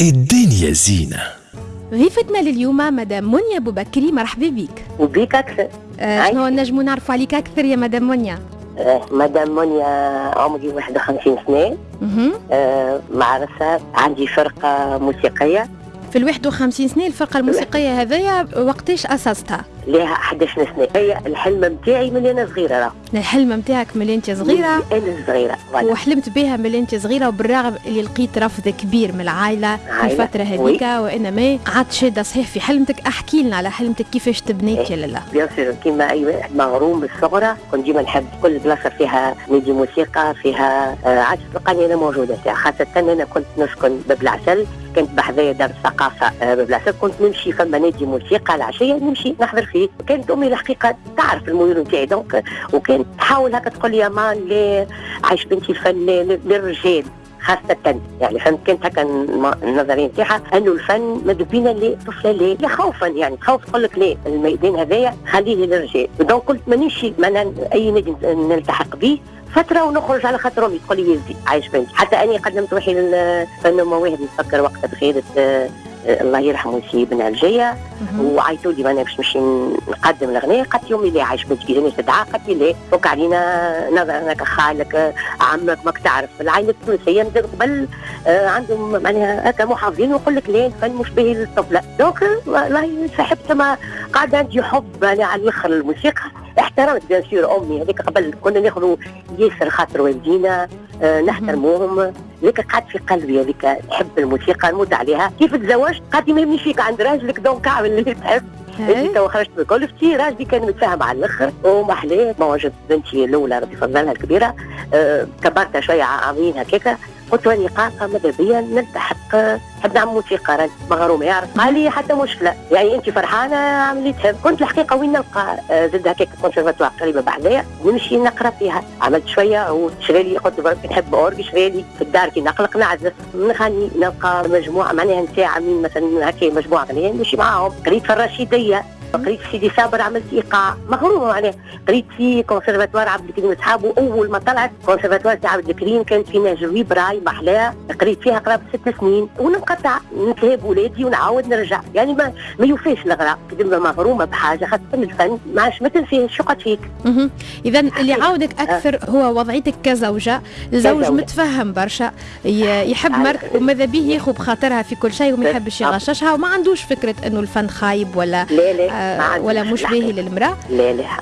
الدنيا زينة. ضيفتنا لليوم مدام منيا بوبكري مرحبا بك. وبيك أكثر. آه شنو نجمو نعرفوا عليك أكثر يا مدام منيا؟ آه مدام منيا عمري 51 سنة. مهم. آه معرسة عندي فرقة موسيقية. في ال 51 سنه الفرقة الموسيقية هذيا وقتاش أسستها؟ لها 11 سنة. هي الحلم نتاعي من أنا صغيرة. راه الحلم نتاعك من أنت صغيرة؟ أنا صغيرة. وحلمت بها من أنت صغيرة وبالرغم اللي لقيت رفض كبير من العائلة في الفترة هذيك. وإنما قعدت شاده صحيح في حلمتك. أحكي لنا على حلمتك كيفاش تبنيت يا لالا bien sûr كيما أي واحد مغروم بالصغرى كنت ديما نحب كل بلاصة فيها نادي موسيقى فيها آه عاد تلقاني أنا موجودة فيها. خاصة أنا كنت نسكن باب العسل. كنت بحذايا دار الثقافه آه العسل كنت نمشي فما نادي موسيقى العشية نمشي نحضر فيه. كانت أمي الحقيقة تعرف الميول نتاعي. donc وكانت تحاول هكا تقول لي يا مان ليه عايش بنتي الفن لل- للرجال خاصة. يعني فهمت؟ كانت هكا النظرية نتاعها. انه الفن ماذا بينا؟ لطفلة؟ لا خوفا. يعني خوف تقول لك ليه الميدان هذايا خليه للرجال. دونك قلت مانيش ما أي نادي نلتحق به فترة ونخرج على خاطر أمي تقول لي يزي عايش بنتي حتى أني قدمت روحي للفن مواهب نتفكر وقتها بخيرة آه، آه، الله يرحمه سي بن الجيه مهم. وعيطوا لي أنا باش نمشي نقدم الأغنية. قالت يومي ليه عايش بنتك اذا تدعى قالت لي ليه فك علينا نظر أنك خالك عمك ماك تعرف. العائلة التونسية من قبل آه، عندهم معناها هكا محافظين ويقول لك ليه الفن مش باهي للطفله دونك والله صاحبت ما قاعد عندي حب على الآخر الموسيقى. احترمت بيان سور امي هذيك قبل كنا ناخذوا ياسر خاطر والدينا آه، نحترموهم. لكن قعدت في قلبي هذيك نحب الموسيقى نموت عليها. كيف تزوجت؟ قالت لي ما يمنيش فيك عند راجلك دونك أعمل اللي تحب. انت هاي. تو خرجت من كلفتي راجلي كان متفاهم على الآخر. وما حلاه ما وجدت بنتي الأولى ربي يفضلها الكبيرة. أه كبرتها شوية عامين هكاكا. قلت راني قاصه ماذا بيا نلتحق نحب نعمل موسيقى راني مغرومه يعرف. قال لي حتى مشكلة. يعني أنت فرحانة عملي تحب كنت الحقيقة وين نلقى؟ آه، زد هكاك كونسرفاتوار قريبة بحذايا نمشي نقرأ فيها. عملت شوية وشري لي قلت برك نحب orgue شري لي في الدار كي نقلق نعزف. نغني نلقى مجموعة معناها نتاع عاملين مثلا هكا مجموعة غنيه نمشي معاهم. قريت في الرشيدية. قريت في سيدي صابر عملت إيقاع مغرومه معناها. قريت في كونسرفاتوار عبد الكريم صحابه اول ما طلعت كونسرفاتوار تاع عبد الكريم كانت في ناجوي براي محلاه. قريت فيها قرابة ست سنين وننقطع نتهاب ولادي ونعاود نرجع. يعني ما ما يوفيش الغراء كدما مغرومة بحاجة خاصة الفن ما عادش ما تنسيهش شو قد فيك. اذا اللي عاودك أكثر هو وضعيتك كزوجة. الزوج كزوجة. متفهم برشا. ي- يحب. مرته وماذا به ياخذ بخاطرها في كل شيء وما يحبش. يغششها وما عندوش فكرة إنه الفن خايب ولا لا لا. آه ولا مش. باهي للمرأة.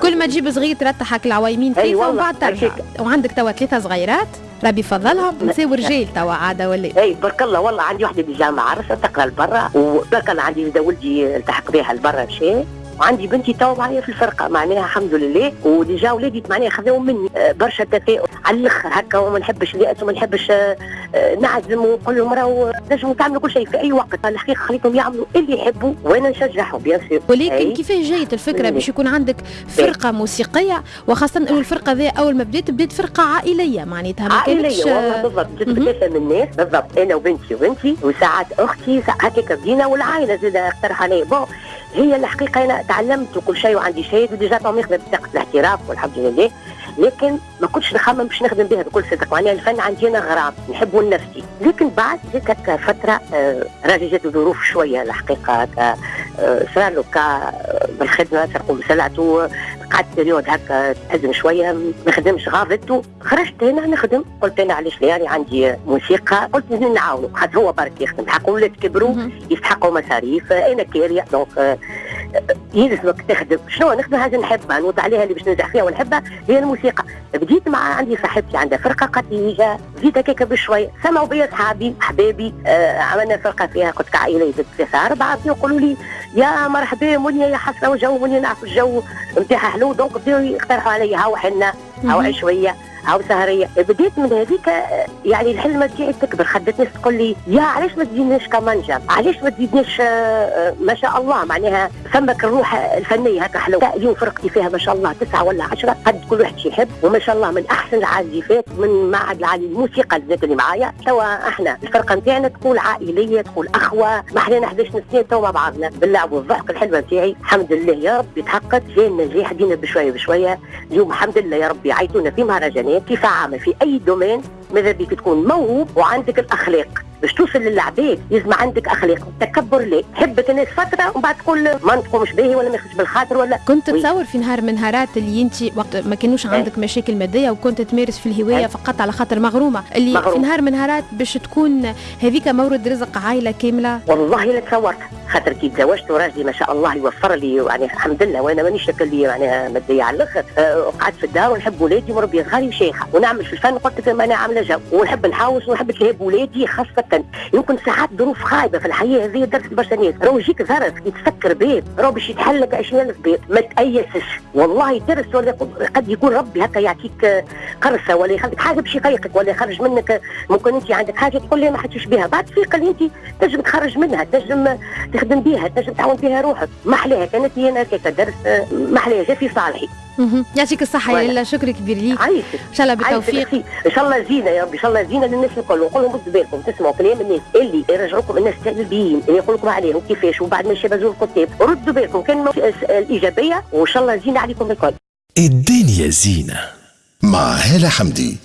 كل ما تجيب صغير ترتحك العوايمين فيه ومن والله، بعد ترجع. وعندك توا ثلاثة صغيرات ربي يفضلهم نساو رجال توا عادة ولا أي برك الله والله عندي وحدة بالجامعة عرسه تقرأ لبرا وبرك الله عندي ولدي التحق بها لبرا مشى وعندي بنتي تو معايا في الفرقة. معناها الحمد لله. وديجا ولادي معناها خذاو مني. آه، برشا تفاؤل على الأخر هكا وما نحبش اليأس وما نحبش آه، آه، نعزم ونقول لهم راهو نجموا تعملوا كل شيء في أي وقت. الحقيقة خليتهم يعملوا اللي يحبوا وأنا نشجعهم بيان سور ولكن. كيفاش جايت الفكرة. باش يكون عندك فرقة موسيقية؟ وخاصة انه الفرقه ذي أول ما بدات بدات فرقة عائلية. معناتها ما كانتش عائليه والله بالضبط. ثلاثة من الناس. بالضبط. أنا وبنتي وبنتي وساعات أختي هكاك بدينا والعائلة زاد اقترح علي bon هي الحقيقة أنا تعلمت وكل شيء وعندي شهاده و déjà تو ماخذه بطاقة الاحتراف والحمد لله. لكن ما كنتش نخمم باش نخدم بها بكل صدق. معناها الفن عندي أنا غرام نحبه لنفسي. لكن بعد هكا فترة آه راجلي جات ظروف شوية الحقيقة. صار له بالخدمة سرقوا له سلعته قعدت période هكا تأزم شوية ما نخدمش. غابت خرجت هنا نخدم. قلت أنا علاش لا؟ يعني عندي موسيقى. قلت لازم نعاونوا خاطر هو برك يخدم. حق ولاد كبروا. يستحقوا مصاريف. أنا كاريه donc يلزمك تخدم. شنو نخدم؟ حاجة نحبها نوض عليها اللي باش ننجح فيها ونحبها. هي الموسيقى. بديت مع عندي صاحبتي عندها فرقة قالت لي بديت هكاك بشويه سمعوا بيا اصحابي احبابي آه عملنا فرقة فيها كنت كعائله ثلاثة أربعة. يقولوا لي يا مرحبا منيا يا حسره وجو منيا نعرف الجو نتاعها حلو دونك بداو يقترحوا علي هاو حنه هاو. عشويه هاو سهرية. بديت من هذيك يعني الحلمة تاعي تكبر خدت ناس تقول لي يا علاش ما تزيدناش كمانجا؟ علاش ما تزيدناش آه، ما شاء الله؟ معناها فمك الروح الفنية هكا حلو اليوم فرقتي فيها ما شاء الله تسعة ولا عشرة. قد كل واحد يحب. وما شاء الله من أحسن العازفات من معهد العالي الموسيقى الذات اللي معايا. توا إحنا الفرقة نتاعنا تقول عائلية تقول أخوة. ما إحنا 11 سنه توا مع بعضنا. باللعب والضحك الحلوه نتاعي. الحمد لله يا رب يتحقق جاء النجاح دينا بشوية بشوية. اليوم الحمد لله يا رب يعيطونا في مهرجانات. كيف عامل؟ في أي domaine ماذا بيك تكون موهوب وعندك الأخلاق. باش توصل للعباد. لازم عندك أخلاق التكبر لا تحبك الناس فترة ومن بعد تقول ما نطيقوش باهي ولا ما يخش بالخاطر ولا. كنت تصور في نهار من نهارات اللي أنت وقت ما كانوش عندك مشاكل مادية وكنت تمارس في الهواية فقط على خاطر مغرومة. اللي مغروم. في نهار من نهارات باش تكون هذيك مورد رزق عائلة كاملة. والله لا تصورت. خاطر كي تزوجت وراجلي ما شاء الله يوفر لي يعني الحمد لله وأنا مانيش لي يعني مادية على الأخر. أه قعدت في الدار ونحب ولادي مربيه صغاري وشيخة. ونعمل في الفن قلت لك أنا عاملة جو. ونحب نحوس ونحب نلهب ولادي خاصة يمكن ساعات ظروف خايبة في الحياة هذه درس برشا ناس راهو يجيك ظرف يتفكر بيت راهو باش يتحل لك 20000 بيت. ما تأيسش. والله درس ولا قد يكون ربي هكا يعطيك قرصة ولا يخليك حاجة باش يقيقك ولا يخرج منك. ممكن أنت عندك حاجة تقول لي ما حدش بها بعد تفيق اللي أنت تنجم تخرج منها تنجم تخدم بها تنجم تعاون بها روحك. ما احلاها كانت هي أنا درس ما احلاها جا في صالحي. يعطيك الصحة يا لاله شكرا كبير ليك. عايشك إن شاء الله بالتوفيق. إن شاء الله زينة يا رب إن شاء الله زينة للناس الكل. ونقول لهم ردوا بالكم تسمعوا كلام الناس اللي يرجعوكم الناس السلبيين اللي يقول لكم عليهم كيفاش وبعد ما يشبزوا الكتاب ردوا بالكم كان الإيجابية وإن شاء الله زينة عليكم الكل. الدنيا زينة. مع هالة حمدي